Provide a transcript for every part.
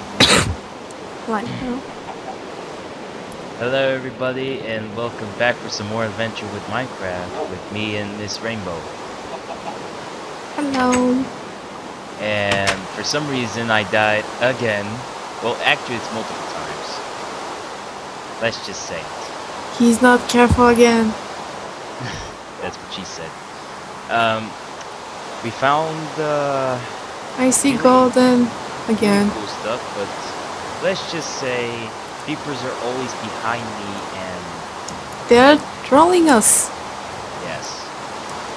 No. Hello everybody and welcome back for some more adventure with Minecraft with me and Miss Rainbow. Hello. And for some reason I died again. Well actually it's multiple times. Let's just say it. He's not careful again. That's what she said. Um, we found uh, I see golden again. cool stuff, but let's just say creepers are always behind me and They're trolling us. Yes.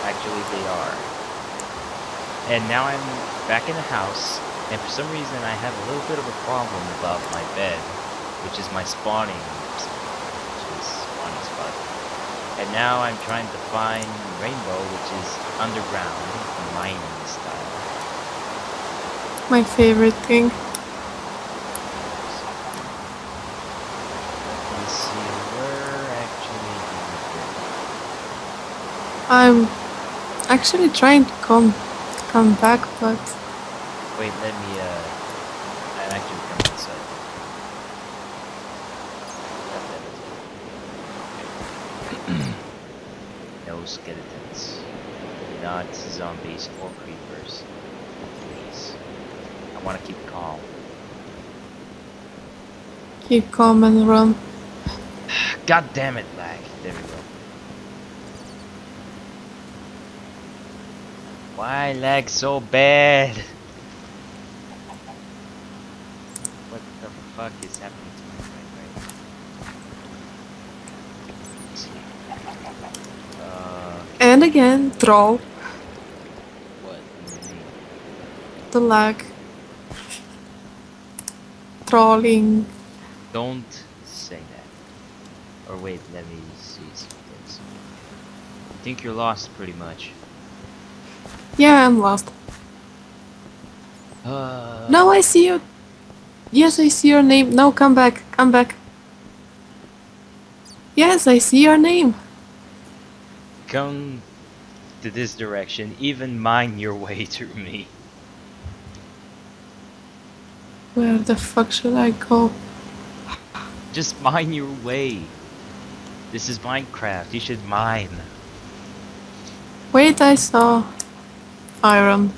Actually, they are. And now I'm back in the house, and for some reason I have a little bit of a problem about my bed, which is my spawning, which is spawning spot. And now I'm trying to find rainbow, which is underground, mining style. My favorite thing. Let's see, where actually do I'm actually trying to come come back, but? Wait, let me, uh, I'm actually coming inside. no skeletons. Not zombies or creepers. Please. Want to keep calm. keep calm and run. God damn it, lag. There we go. Why lag so bad? What the fuck is happening to me right right Let's. Uh, And again, troll. what? do you mean? The lag. Don't say that. Or wait, let me see some things. I think you're lost pretty much. Yeah, I'm lost. Uh, No, I see you. Yes, I see your name. No, come back. Come back. Yes, I see your name. Come to this direction, even mine your way through me. Where the fuck should I go? Just mine your way. This is Minecraft, you should mine. Wait, I saw iron.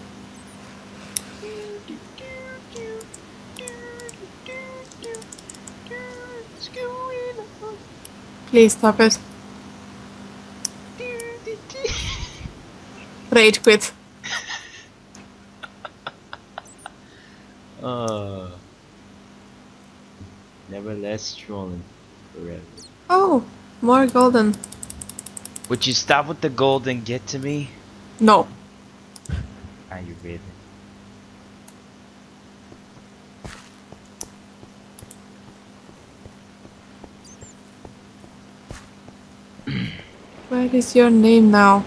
Please stop it. Rage quit. Uh, never less trolling forever. Oh, more golden. Would you stop with the gold and get to me? No. Are you really? Where is your name now?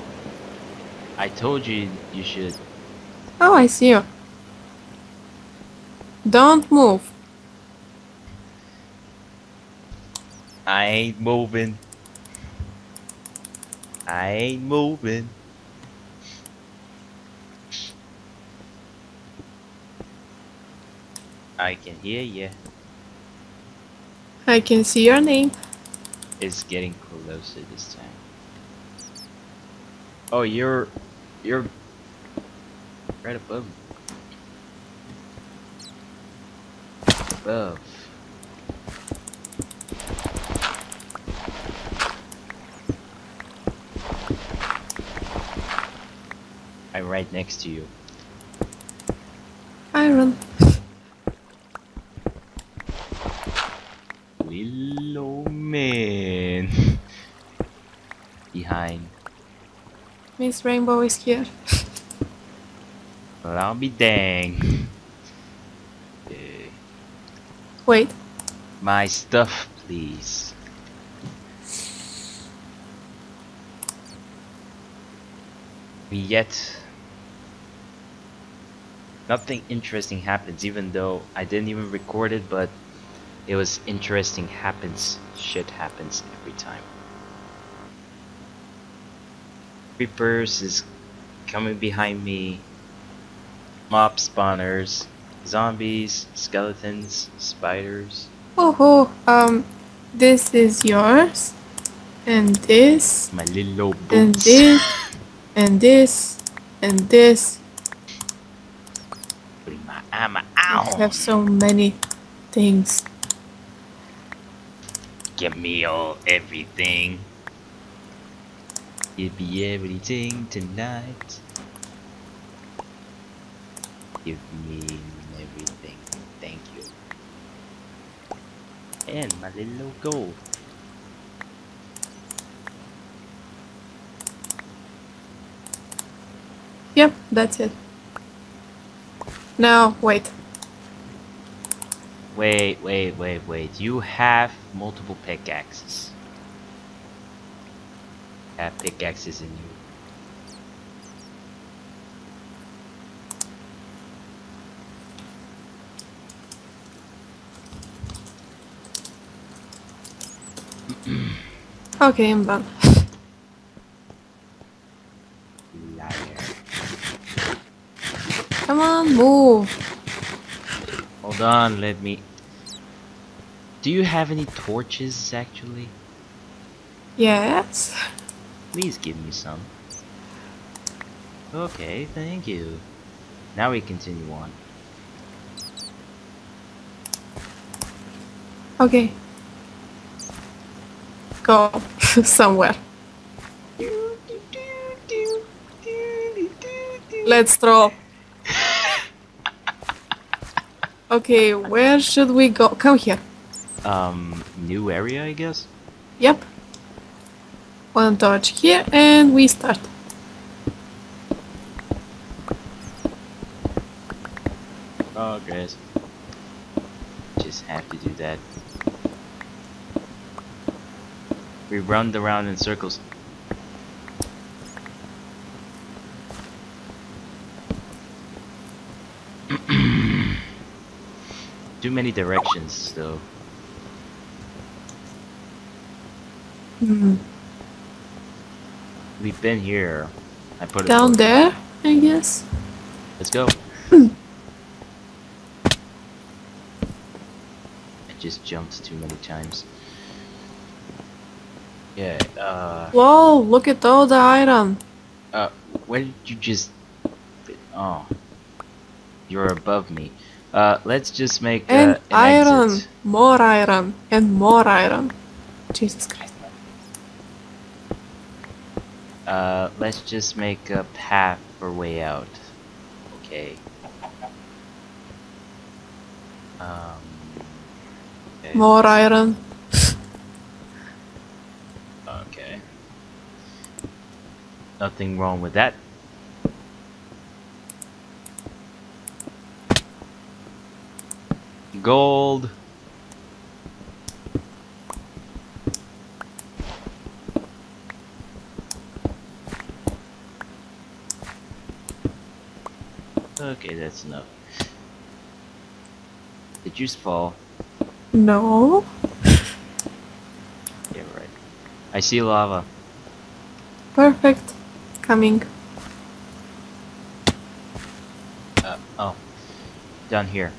I told you you should. Oh, I see you. Don't move. Ain't moving. I ain't moving. I can hear ya. I can see your name. It's getting closer this time. Oh, you're you're right above. me. Above. Right next to you. Iron. Willow man. Behind. Miss Rainbow is here. Well, I'll be dang. Uh, Wait. my stuff, please. Yet, nothing interesting happens, even though I didn't even record it, but it was interesting happens. Shit happens every time. Creepers is coming behind me. Mob spawners zombies, skeletons, spiders. Oh, oh, um, this is yours, and this, My little and this, and this, and this. Putting my armor I have so many things. Give me all everything. Give me everything tonight. Give me everything. Thank you. And my little gold. Yep, that's it. Now, wait. Wait, wait, wait, wait. You have multiple pickaxes. Have pickaxes in you. Okay, I'm done. Liar. Come on, move. Hold on, let me. Do you have any torches actually? Yes. Please give me some. Okay, thank you. Now we continue on. Okay. Go somewhere. Let's throw. Okay, where should we go? Come here. Um, new area, I guess? Yep. One torch here, and we start. Oh, guys. Just have to do that. We run around in circles. Too many directions, though. Hmm. We've been here. I put it Down there, I guess. Let's go. I just jumped too many times. Yeah, uh, Whoa, look at all the iron. uh, where did you just... Oh. You're above me. Uh, let's just make, uh, And an iron. exit. More iron. And more iron. Jesus Christ. Uh, let's just make a path for way out. Okay. Um... okay. More iron. Okay. Nothing wrong with that. Gold. Okay, that's enough. Did you fall? No. Yeah, right. I see lava. Perfect. Coming. Uh, oh. Down here.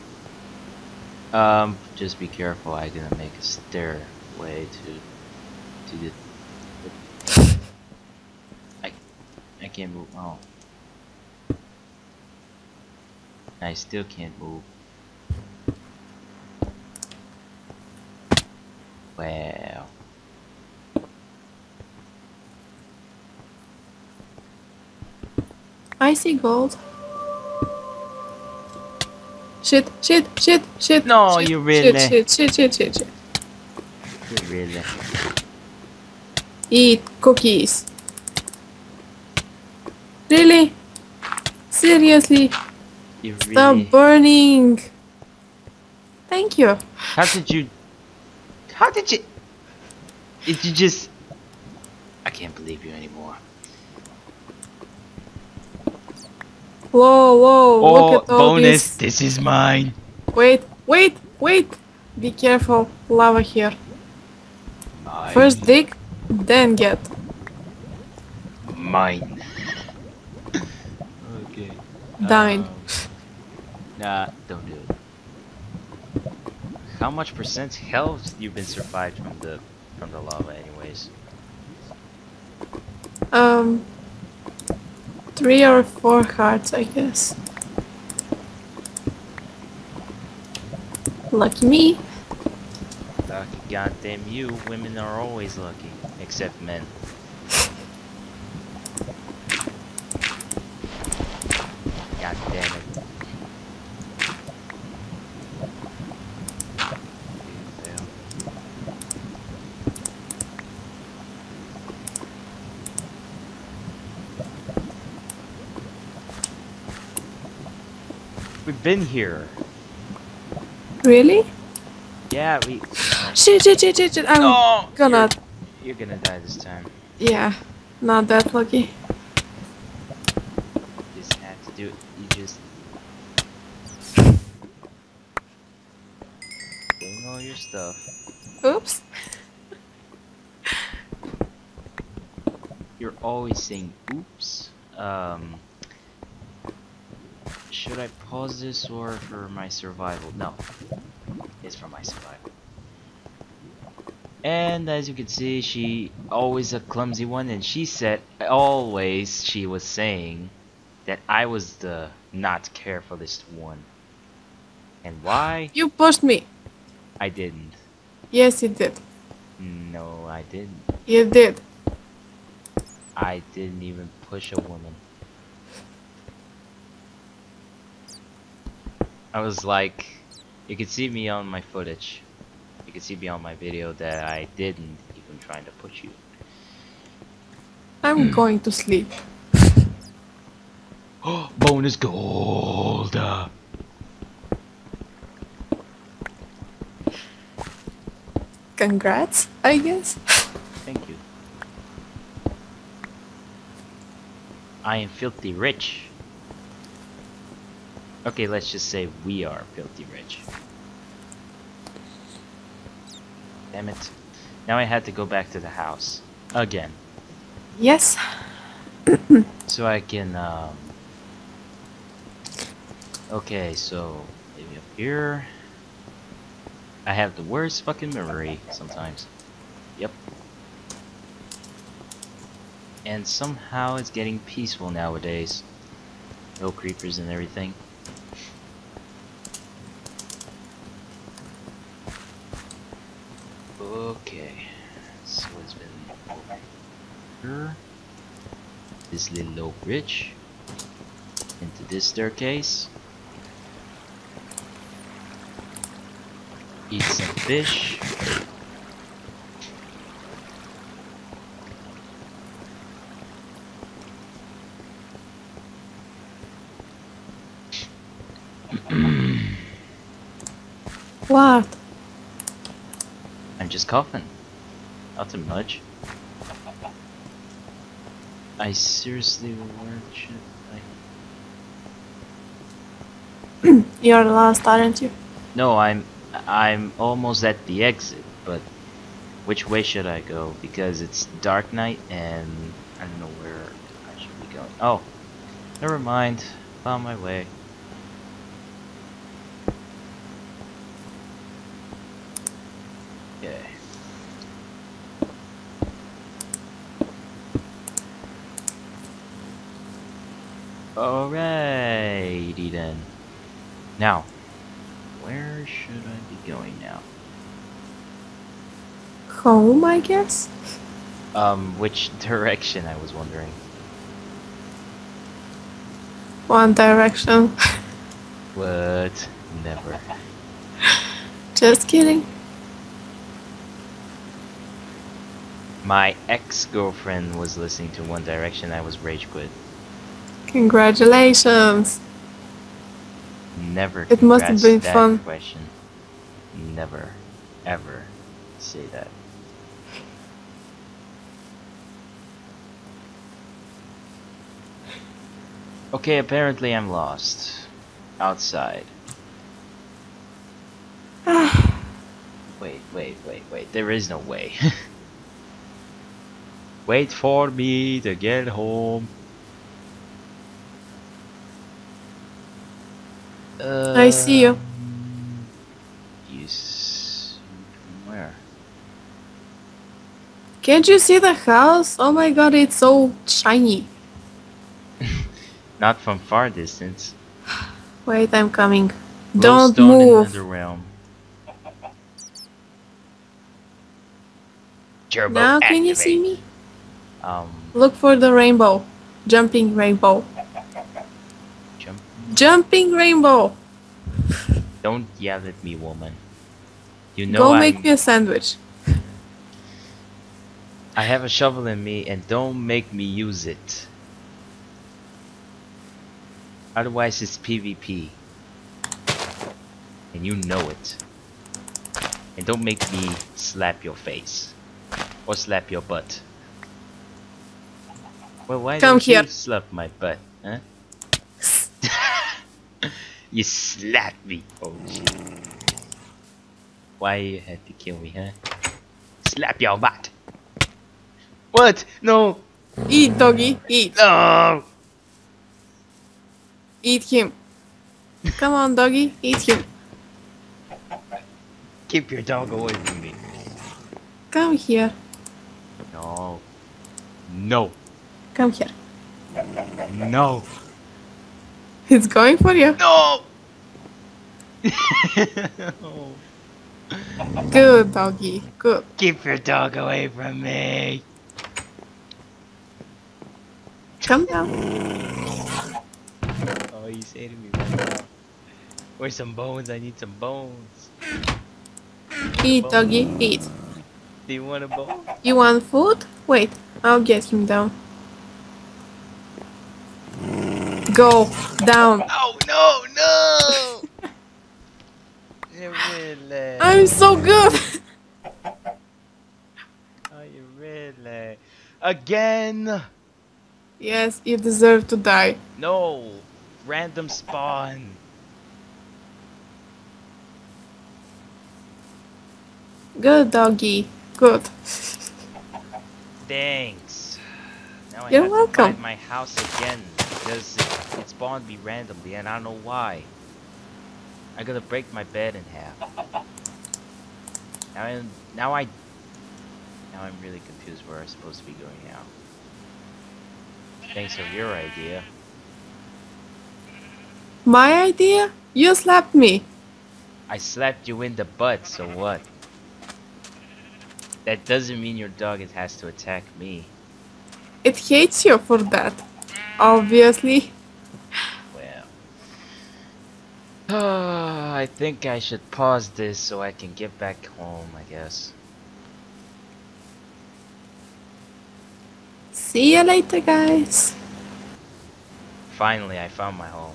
Um, just be careful. I'm gonna make a stairway to, to the. I, I can't move. Oh. I still can't move. Wow. I see gold. Shit, shit, shit, shit. No, shit, you really- Shit, shit, shit, shit, shit. Really? Eat cookies. Really? Seriously? You Stop really? burning. Thank you. How did you? How did you? Did you just? I can't believe you anymore. Whoa, whoa, Oh, look at all bonus! this. This is mine. Wait, wait, wait. Be careful. Lava here. Mine. First dig, then get. mine. okay. Dine. Um, Nah, don't do it. How much percent health you've been survived from the from the lava anyways? Um, three or four hearts, I guess. Lucky me. Lucky goddamn you, women are always lucky. Except men. God damn it. Fail. We've been here. Really? Yeah, we. Shit, shit, shit, shit, shit. I'm Oh, gonna. You're, you're gonna die this time. Yeah, not that lucky. You just have to do it. You just. Doing all your stuff. Oops. You're always saying oops. Um. Should I pause this or for my survival? No. It's for my survival. And as you can see, she always a clumsy one, and she said always she was saying that I was the not carefulest one. And why? You pushed me. I didn't. Yes, you did. No, I didn't. You did. I didn't even push a woman. I was like, you can see me on my footage. You can see me on my video that I didn't even try to push you. I'm hmm. going to sleep. Bonus gold! Congrats, I guess. Thank you. I am filthy rich. Okay, let's just say we are filthy rich. Damn it. Now I had to go back to the house. Again. Yes. So I can, um... Okay, so... Maybe up here... I have the worst fucking memory sometimes. Yep. And somehow it's getting peaceful nowadays. No creepers and everything. Okay. So it's been over here. This little low bridge. Into this staircase. Eat some fish. What? Just coughing. Nothing much. I seriously, I? You're the last, aren't you? No, I'm, I'm almost at the exit, but which way should I go? Because it's dark night and I don't know where I should be going. Oh, never mind. Found my way. Okay. Alrighty then. Now, where should I be going now? Home, I guess? Um, which direction I was wondering. One direction. What? Never. Just kidding. My ex-girlfriend was listening to One Direction. I was rage quit. Congratulations. Never. It must have been that fun. Question. Never, ever say that. Okay, apparently I'm lost. Outside. wait, wait, wait, wait. There is no way. wait for me to get home. Uh, I see you. You s- from where? Can't you see the house? Oh my god, it's so shiny. Not from far distance. Wait, I'm coming. Don't Glowstone in move. Netherrealm. Turbo Now can you see me? Um, Look for the rainbow. Jumping rainbow. jump. Jumping rainbow. Don't yell at me, woman. You know Go I, make me a sandwich. I have a shovel in me, and don't make me use it. Otherwise, it's PvP. And you know it. And don't make me slap your face. Or slap your butt. Well, why Come don't here. you slap my butt, huh? you slapped me. Oh. Why you had to kill me, huh? Slap your butt. What? No. Eat, doggy. Eat. No. Eat him. Come on, doggy. Eat him. Keep your dog away from me. Come here. No. No. Come here. No. He's going for you. No. Good, doggy. Good. Keep your dog away from me. Come down. Oh, you say to me right. Where's some bones? I need some bones. Eat, doggy. Eat. Do you want a bone? You want food? Wait, I'll get him down. Go down. Oh no, no! you really? I'm so good. Oh, Are you really? Again? Yes, you deserve to die. No! Random spawn! Good, doggy. Good. Thanks. Now I You're have welcome. to find my house again because it, it spawned me randomly and I don't know why. I gotta break my bed in half. Now I'm now I now I'm really confused where I'm supposed to be going now. Thanks for your idea. My idea? You slapped me. I slapped you in the butt, so what? That doesn't mean your dog has to attack me. It hates you for that. Obviously. Well. I think I should pause this so I can get back home, I guess. See you later, guys. Finally, I found my home.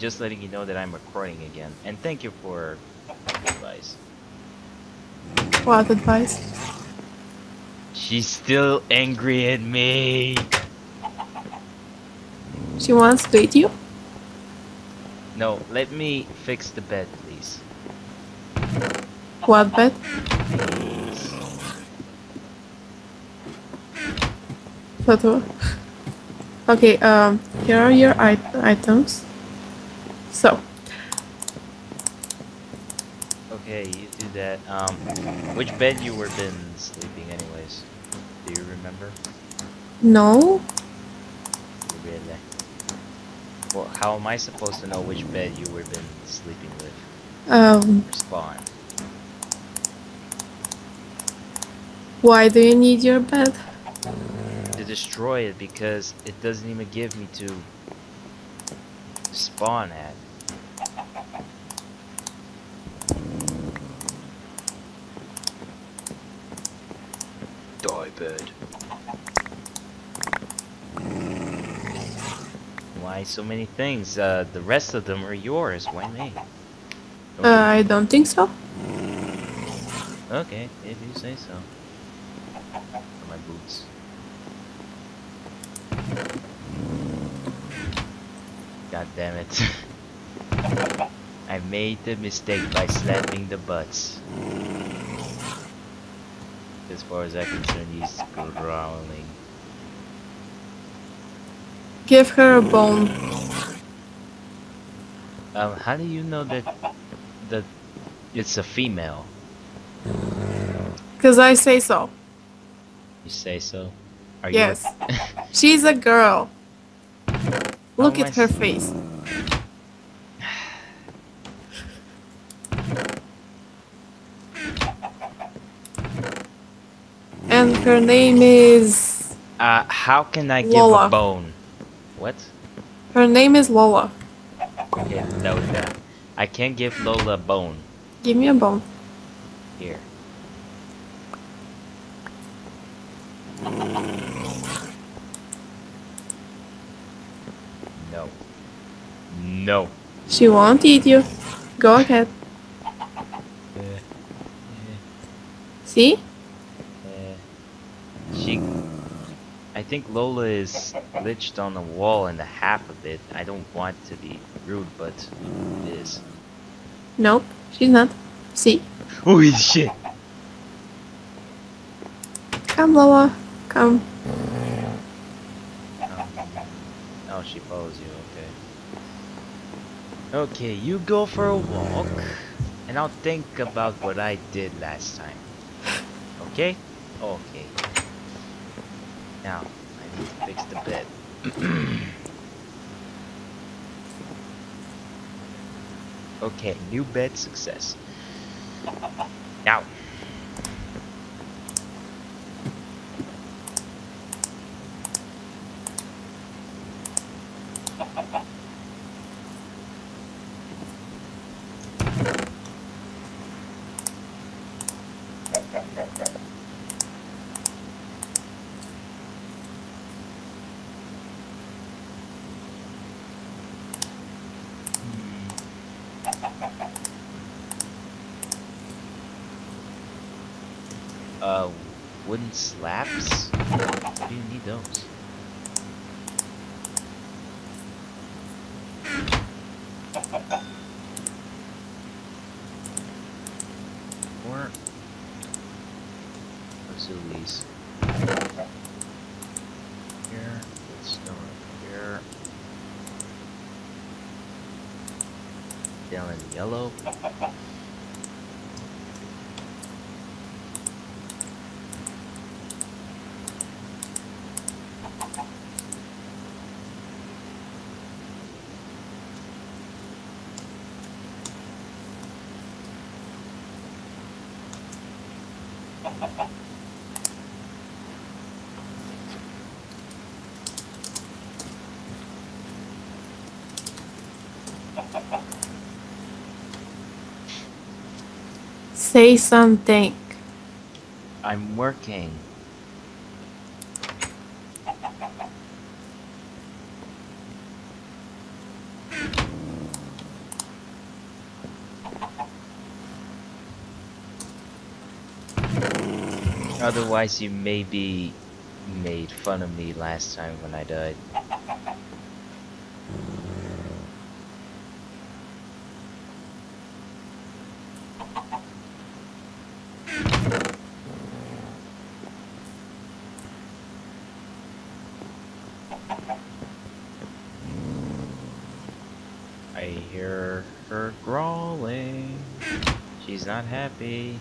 Just letting you know that I'm recording again. And thank you for advice. What advice? She's still angry at me. She wants to eat you? No, let me fix the bed, please. What bed? What? Okay, um, here are your it- items. So, Okay, you do that. Um, which bed you were been sleeping anyways? Do you remember? no, Really? Well, how am I supposed to know which bed you were been sleeping with? um, Spawn. why do you need your bed? To destroy it because it doesn't even give me to spawn at. Die bird. Why so many things? Uh, the rest of them are yours. Why me? Uh, I don't think so. Okay, if you say so. My boots. God damn it. I made the mistake by slapping the butts. As far as I'm concerned, he's growling. Give her a bone. Um, how do you know that that it's a female? Because I say so. You say so? Are Yes. you? She's a girl. Look at her face. And her name is. uh, how can I give Lola. a bone? What? Her name is Lola. Yeah, that was that. I can't give Lola a bone. Give me a bone. Here. No. No. She won't eat you. Go ahead. Uh, See? uh, she. I think Lola is glitched on the wall in the half of it. I don't want to be rude, but it is. Nope, she's not. See? Holy shit! Come, Lola. Come. Um, oh, she follows you, okay. You go for a walk, and I'll think about what I did last time. Okay? Okay. Now, I need to fix the bed. okay, new bed success. Now. Uh, wooden slabs? Why do you need those? Or let's do these. Here, let's go here. Down in yellow. Say something. I'm working. Otherwise, you may be made fun of me last time when I died. I hear her growling. She's not happy.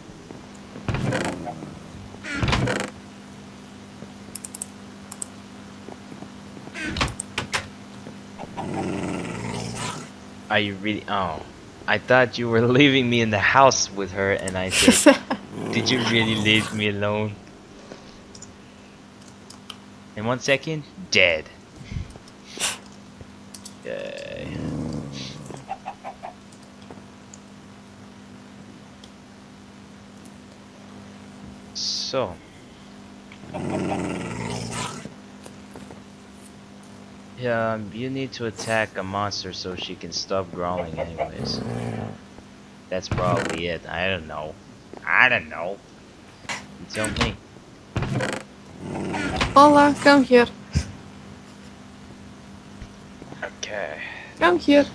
Are you really? Oh, I thought you were leaving me in the house with her, and I said, "Did you really leave me alone?" In one second, dead. Yay. So. Yeah, you need to attack a monster so she can stop growling anyways. That's probably it. I don't know. I don't know. You tell me. Lola, come here. Okay. Come here.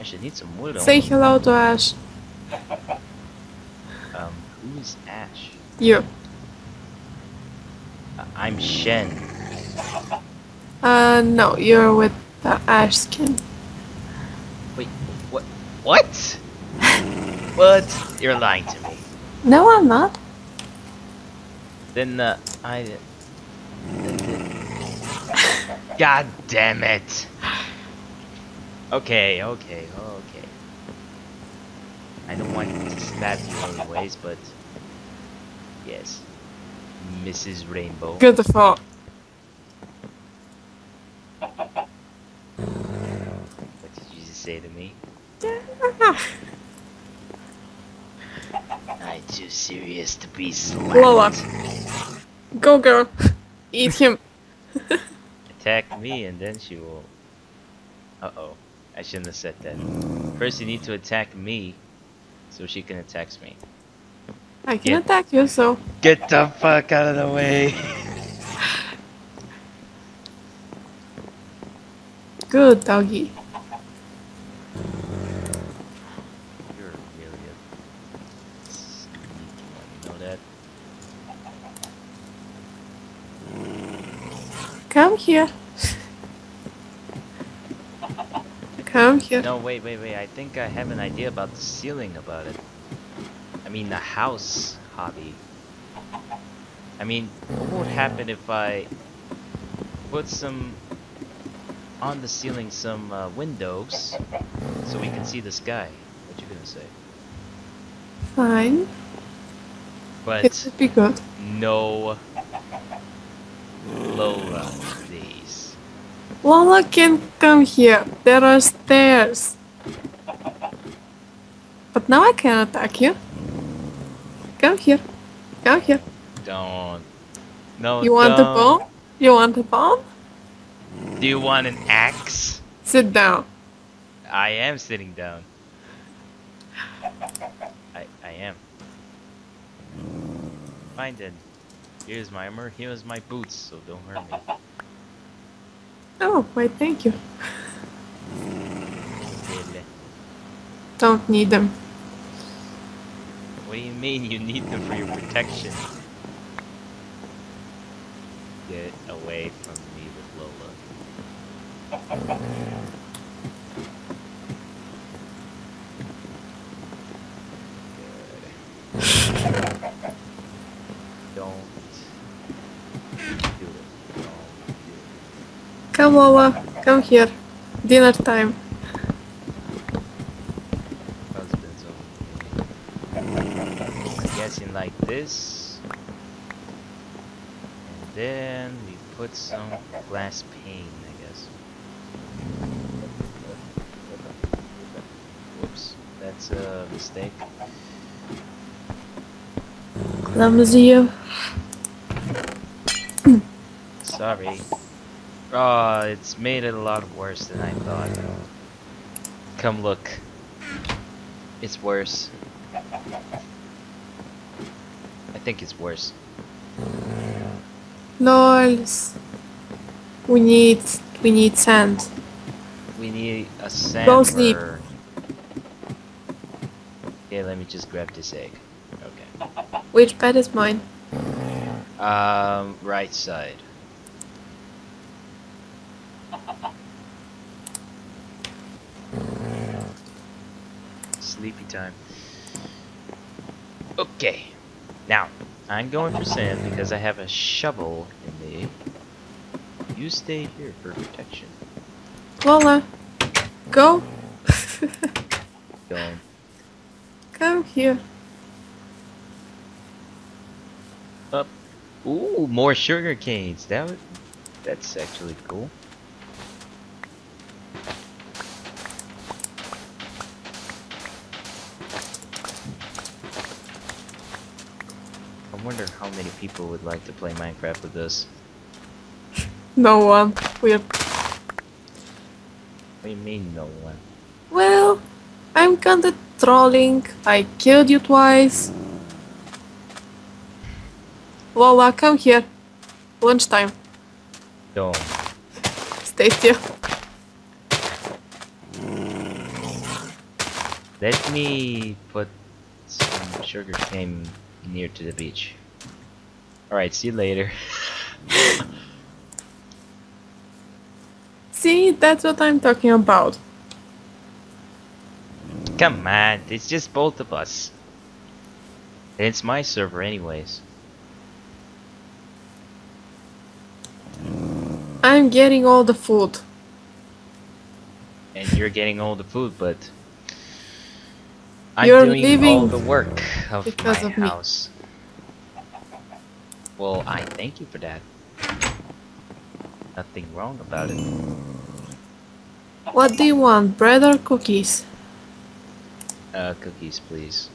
I should need some wood. Say on- hello to Ash. Um, who's Ash? You. Uh, I'm Shen. Uh, no, you're with the Ash skin. Wait, What? What? what? You're lying to me. No, I'm not. Then uh, I. God damn it. Okay, okay, okay. I don't want to stab you anyways, but yes, Mrs. Rainbow. Beautiful. What did you just say to me? I'm too serious to be slapped. Lola. Go, girl. Eat him. Attack me and then she will. Uh oh. I shouldn't have said that. First, you need to attack me so she can attack me. I can Yeah. attack you, so Get the fuck out of the way! good, doggy. You're really a sneaky one, you know that? Come here. Come here. No, wait, wait, wait. I think I have an idea about the ceiling about it. I mean, the house hobby. I mean, what would happen if I put some on the ceiling some uh, windows so we can see the sky? What you gonna say? Fine. But It But would be good. no Lola. Lola can't come here. There are stairs. But now I can attack you. Come here. Come here. Don't. No. You want a don't. bomb? You want a bomb? Do you want an axe? Sit down. I am sitting down. I I am. Fine then. Here's my armor. Here's my boots. So don't hurt me. Oh, wait, thank you. Don't need them. What do you mean you need them for your protection? Get away from me with Lola. Good. Don't do it. Don't do it. Come, Lola. Come here. Dinner time. I'm guessing like this. And then we put some glass pane, I guess. Whoops, that's a mistake. Clumsy. Sorry. Oh, it's made it a lot worse than I thought. Come look. It's worse. I think it's worse. Lols. We need we need sand. We need a sand. Go sleep. Okay, let me just grab this egg. Okay. Which bed is mine? Um, right side. Sleepy time. Okay. Now, I'm going for sand because I have a shovel in me. You stay here for protection. Lola. Go. Going. Come here. Up. Ooh, more sugar canes. That would, that's actually cool. Wonder how many people would like to play Minecraft with this. No one. We're What do you mean no one? well. I'm kinda trolling. I killed you twice. Lola, come here. Lunchtime. Don't. Stay still. Let me put some sugar cane near to the beach. Alright, see you later. See, that's what I'm talking about. Come on, it's just both of us. And it's my server anyways. I'm getting all the food. And you're getting all the food, but I'm You're doing all leaving the work of because my of me. house. Well, I thank you for that. Nothing wrong about it. What do you want, bread or cookies? Uh, cookies, please.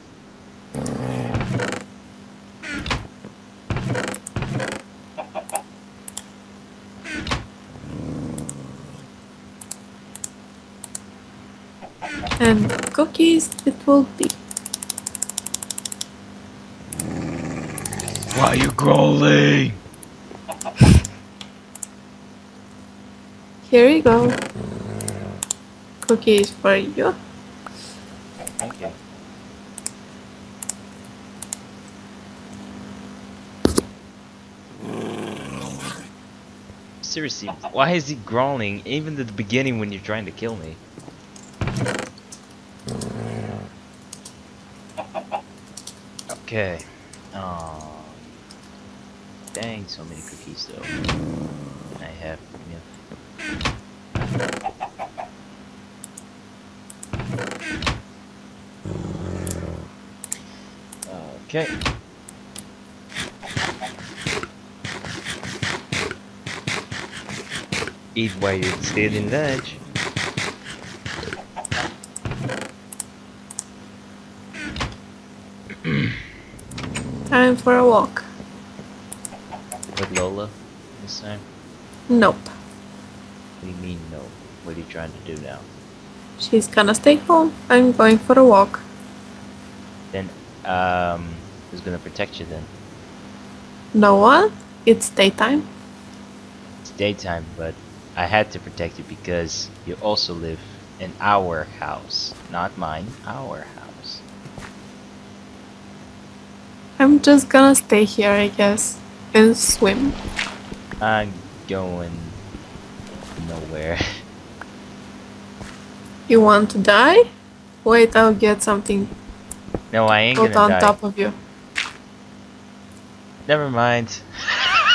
And cookies it will be. Why are you growling? Here you go. Cookies for you. Okay. Seriously, why is he growling even at the beginning when you're trying to kill me? Okay. Oh. Dang, so many cookies though. I have enough. Okay. Eat while you're still in lunch. Time for a walk. With Lola this time? Nope. What do you mean no? What are you trying to do now? She's gonna stay home. I'm going for a walk. Then, um, who's gonna protect you then? No one? It's daytime. It's daytime, but I had to protect you because you also live in our house. Not mine, our house. I'm just gonna stay here, I guess, and swim. I'm going nowhere. You want to die? Wait, I'll get something no, I ain't put gonna on die. top of you. Never mind.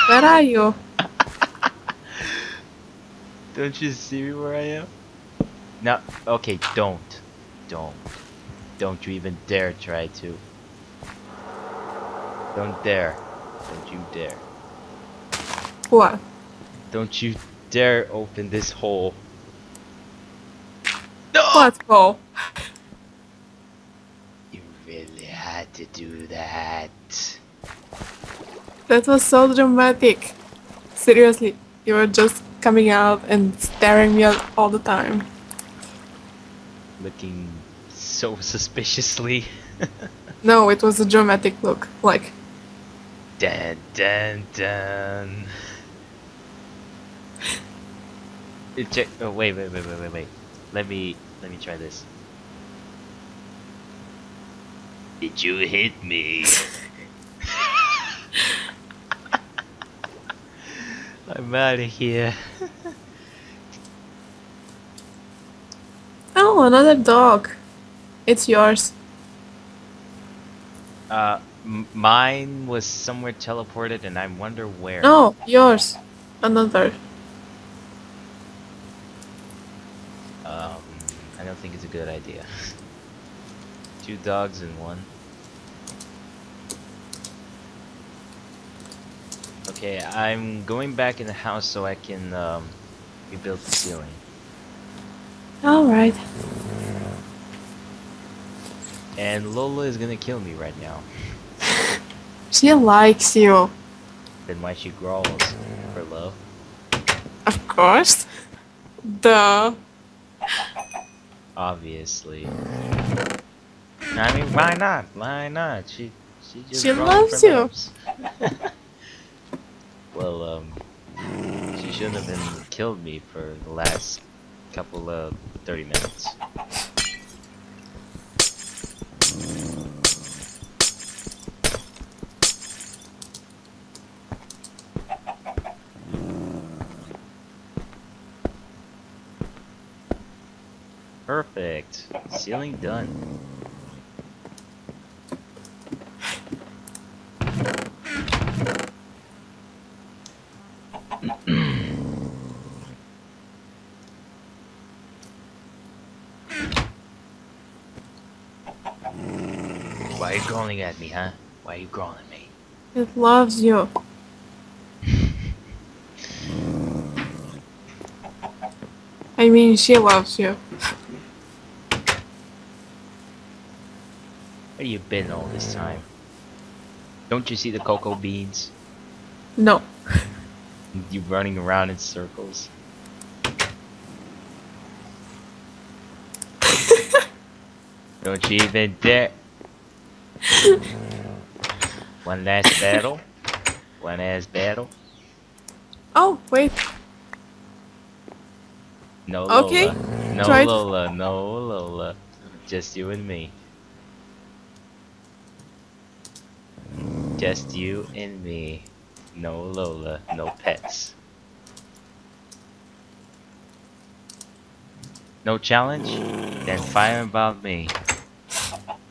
Where are you? Don't you see where I am? No, okay, don't. Don't. Don't you even dare try to. Don't dare. Don't you dare. What? Don't you dare open this hole. No! What hole? You really had to do that. That was so dramatic. Seriously, you were just coming out and staring me at all the time. Looking so suspiciously. No, it was a dramatic look. Like, dun dun dun. It check. Oh wait, wait, wait, wait, wait, wait. Let me let me try this. Did you hit me? I'm out of here. oh, another dog. It's yours. Uh, m- mine was somewhere teleported, and I wonder where. No, yours. Another. Um, I don't think it's a good idea. Two dogs in one. Okay, I'm going back in the house so I can um, rebuild the ceiling. Alright. And Lola is gonna kill me right now. She likes you. Then why she growls for love? Of course. Duh. Obviously. I mean, why not? Why not? She she just She loves you. well, um, she shouldn't have been killed me for the last couple of thirty minutes. Perfect. Ceiling done. Why are you growling at me, huh? Why are you growling at me? It loves you. I mean, she loves you. You been all this time? Don't you see the cocoa beans? No. You running around in circles. Don't you even dare. One last battle. One last battle. Oh, wait. No Okay, Lola. No it. Lola. No Lola. Just you and me. Just you and me. No Lola. No pets. No challenge? Then fire about me.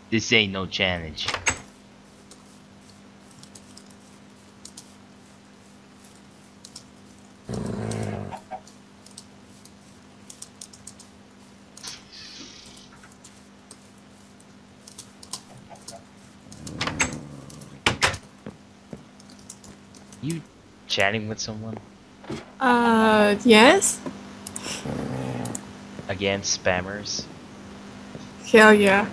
This ain't no challenge. You chatting with someone? Uh, yes? Again, spammers. Hell yeah.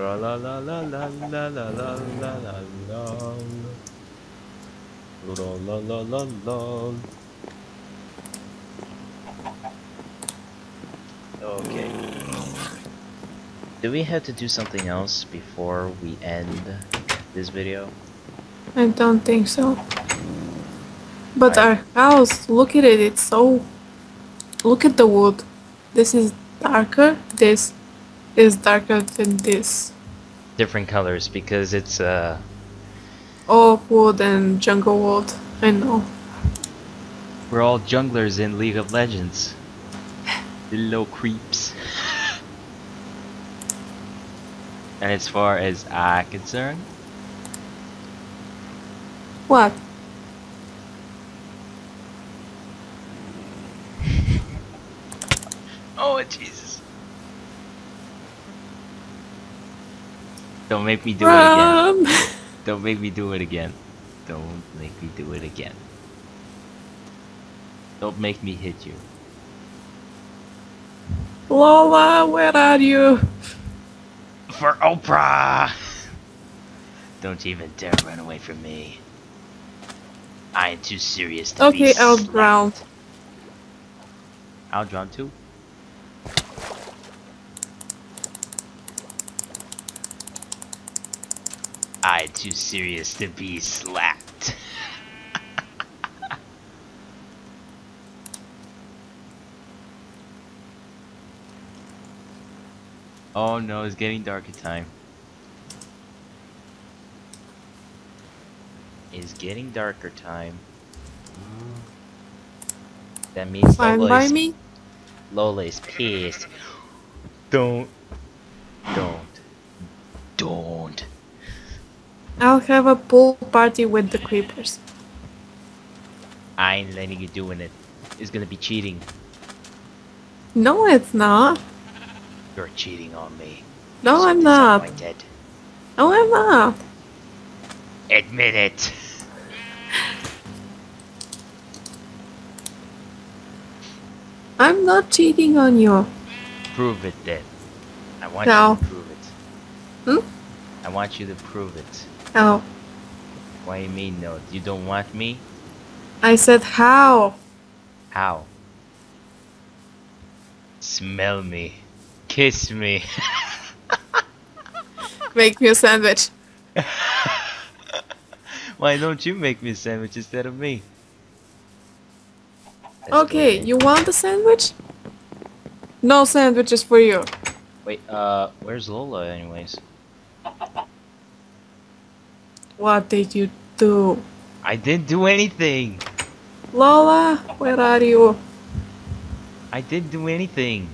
La la la la la la la la la la la La la la la la Okay. Do we have to do something else before we end this video? I don't think so. But I- our house, look at it, it's so. Look at the wood. This is darker, this is darker than this. Different colors because it's uh Oak wood and jungle wood. I know. we're all junglers in League of Legends. Little creeps. and as far as I'm concerned, What? Oh Jesus. Don't make me do it again. Don't make me do it again. Don't make me do it again. Don't make me hit you. Lola, where are you? For Oprah! Don't even dare run away from me. I am too serious to be Okay, I'll drown. I'll drown too. I am too serious to be slapped. oh no, it's getting darker time. It's getting darker time. Mm. That means Fine Lola by is me? Lola is pissed. Don't. Don't. Don't. I'll have a pool party with the creepers. I ain't letting you doing it. It's gonna be cheating. No, it's not. You're cheating on me. No, I'm not. on my dead. No, I'm not. Admit it. I'm not cheating on you. Prove it then. I want No. you to prove it. Hmm? I want you to prove it. How? What do you mean no? You don't want me? I said how? How? Smell me. Kiss me. Make me a sandwich. Why don't you make me a sandwich instead of me? Let's go Okay, you want a sandwich? No sandwiches for you. Wait, uh, where's Lola anyways? What did you do? I didn't do anything! Lola, where are you? I didn't do anything.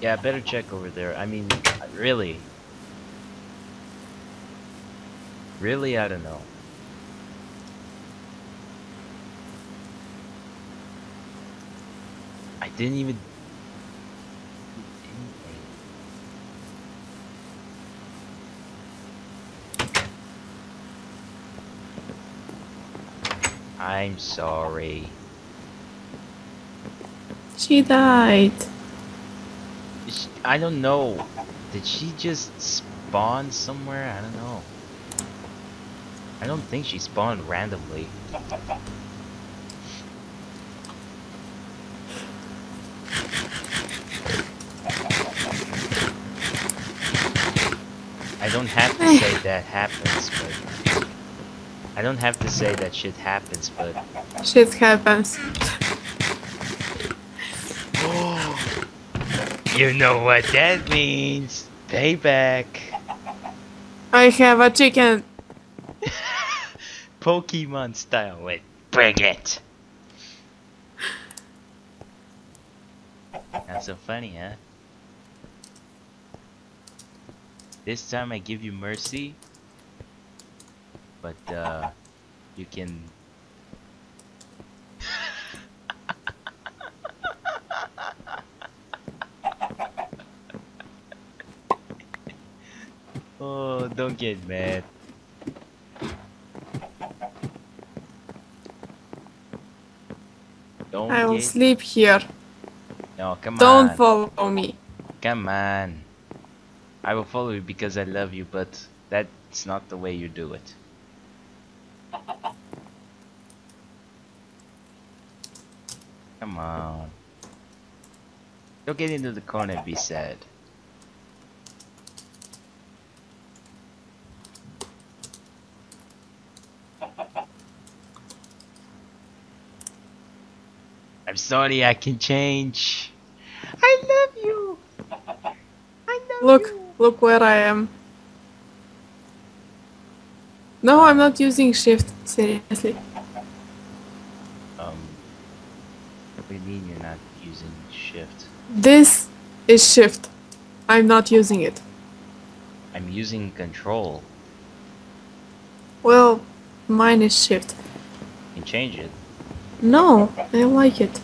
Yeah, better check over there. I mean, really. Really, I don't know. Didn't even. I'm sorry. She died. I don't know. Did she just spawn somewhere? I don't know. I don't think she spawned randomly. I don't have to say that happens, but I don't have to say that shit happens, but Shit happens. you know what that means. Payback. I have a chicken. Pokemon style. Wait, bring it. Not so funny, huh? This time I give you mercy, but uh, you can. oh, don't get mad. Don't I will get sleep here. no, come on Don't follow me. Come on. I will follow you because I love you, but that's not the way you do it. Come on. Don't get into the corner and be sad. I'm sorry, I can change. I love you. I love Look, where I am. No, I'm not using shift. Seriously. Um, what do you mean you're not using shift? This is shift. I'm not using it. I'm using control. Well, mine is shift. You can change it. No, I like it.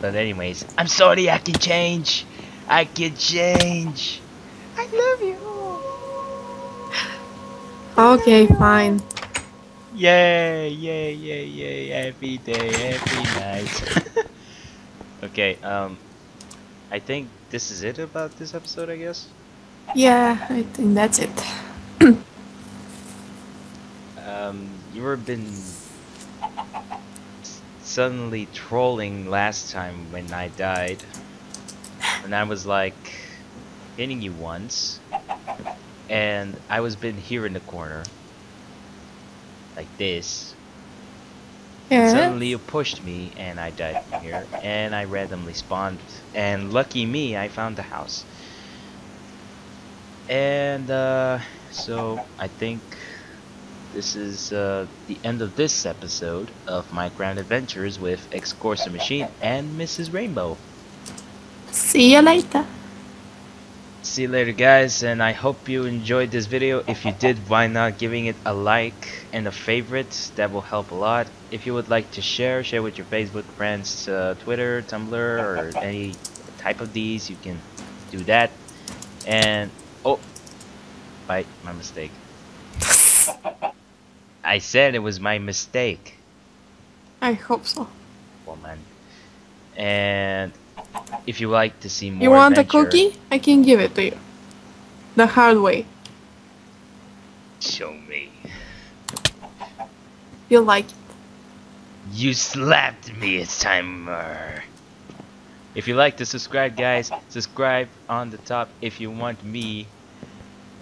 But anyways, I'm sorry I can change. I can change. I love you. Okay, fine. Yay, yay, yay, yay. Happy day, happy night. okay, um, I think this is it about this episode, I guess. Yeah, I think that's it. Um, you were been suddenly trolling last time when I died, and I was like hitting you once, and I was been here in the corner, like this. Yeah. Suddenly you pushed me, and I died from here, and I randomly spawned, and lucky me, I found the house. And uh, so I think this is uh, the end of this episode of Minecraft Adventures with X Corsa Machine and Mrs. Rainbow. See you later. See you later guys and I hope you enjoyed this video. If you did, why not giving it a like and a favorite? That will help a lot. If you would like to share, share with your Facebook friends, uh, Twitter, Tumblr, or any type of these, you can do that. And, oh, bite, my mistake. I said it was my mistake. I hope so. woman. And if you like to see more, You want adventure, a cookie? I can give it to you. The hard way. Show me. You like it. You slapped me. It's time. uh. If you like to subscribe, guys, subscribe on the top. If you want me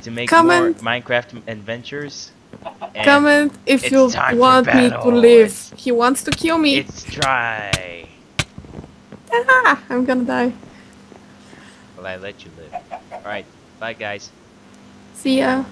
to make Comment. more Minecraft adventures, and Comment if you want me to live. He wants to kill me. it's dry. Ah, I'm gonna die. Well, I let you live. All right, bye, guys. See ya.